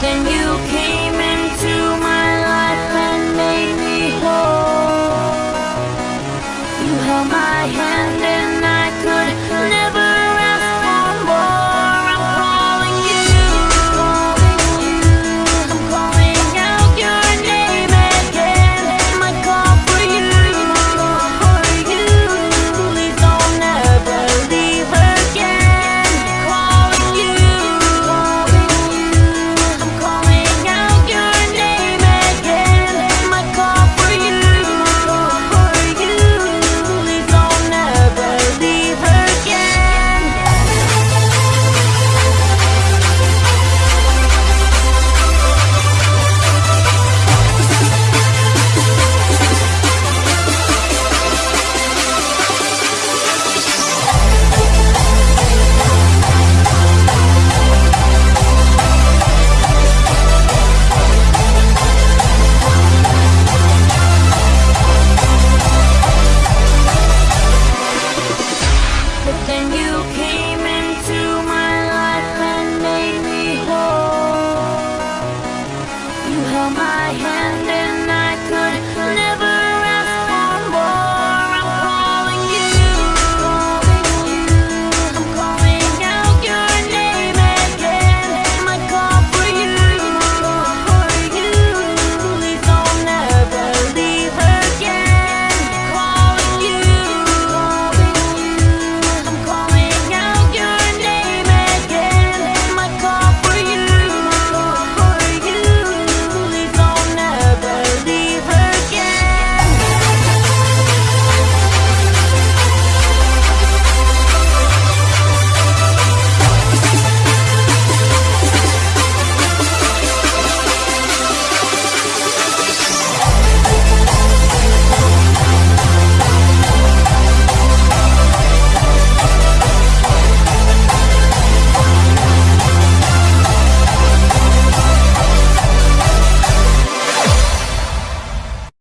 Then you came my hand